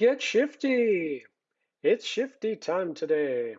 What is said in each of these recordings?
get shifty! It's shifty time today.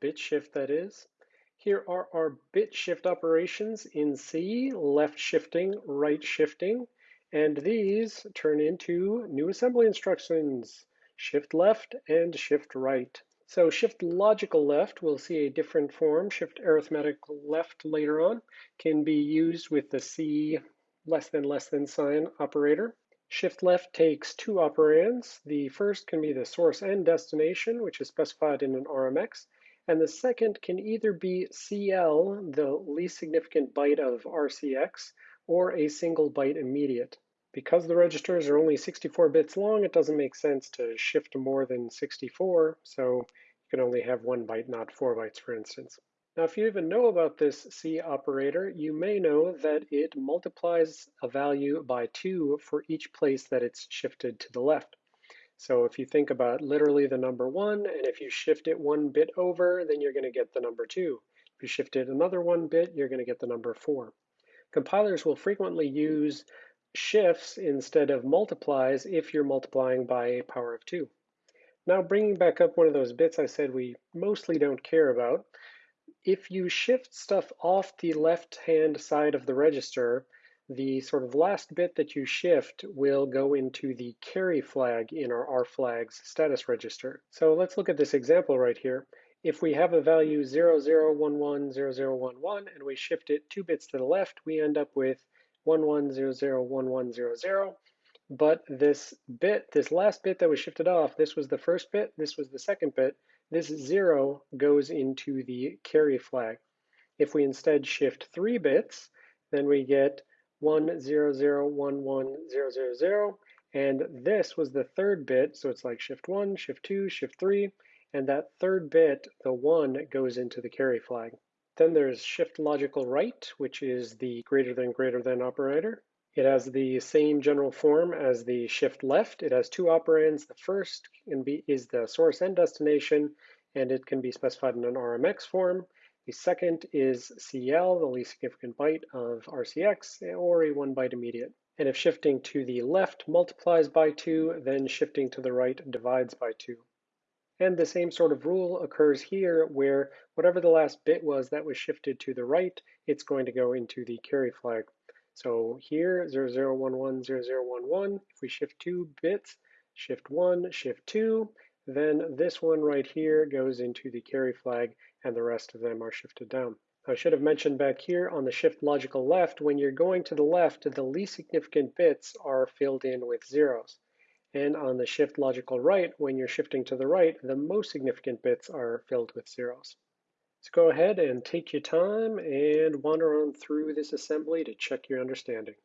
Bit shift, that is. Here are our bit shift operations in C, left shifting, right shifting, and these turn into new assembly instructions, shift left and shift right. So shift logical left, we'll see a different form, shift arithmetic left later on, can be used with the C less than less than sign operator. Shift left takes two operands. The first can be the source and destination, which is specified in an RMX, and the second can either be CL, the least significant byte of RCX, or a single byte immediate. Because the registers are only 64 bits long, it doesn't make sense to shift more than 64, so you can only have one byte, not four bytes, for instance. Now, if you even know about this C operator, you may know that it multiplies a value by two for each place that it's shifted to the left. So if you think about literally the number one, and if you shift it one bit over, then you're gonna get the number two. If you shift it another one bit, you're gonna get the number four. Compilers will frequently use shifts instead of multiplies if you're multiplying by a power of two. Now bringing back up one of those bits I said we mostly don't care about, if you shift stuff off the left-hand side of the register, the sort of last bit that you shift will go into the carry flag in our R flags status register. So let's look at this example right here. If we have a value 00110011 and we shift it two bits to the left, we end up with 11001100. But this bit, this last bit that was shifted off, this was the first bit, this was the second bit, this zero goes into the carry flag. If we instead shift three bits, then we get one zero zero one one zero zero zero, and this was the third bit, so it's like shift one, shift two, shift three, and that third bit, the one, goes into the carry flag. Then there's shift logical right, which is the greater than greater than operator. It has the same general form as the shift left. It has two operands. The first be, is the source and destination, and it can be specified in an RMX form. The second is CL, the least significant byte of RCX, or a one byte immediate. And if shifting to the left multiplies by two, then shifting to the right divides by two. And the same sort of rule occurs here where whatever the last bit was that was shifted to the right, it's going to go into the carry flag. So here, 00110011, if we shift two bits, shift one, shift two, then this one right here goes into the carry flag and the rest of them are shifted down. I should have mentioned back here on the shift logical left, when you're going to the left, the least significant bits are filled in with zeros. And on the shift logical right, when you're shifting to the right, the most significant bits are filled with zeros. So go ahead and take your time and wander on through this assembly to check your understanding.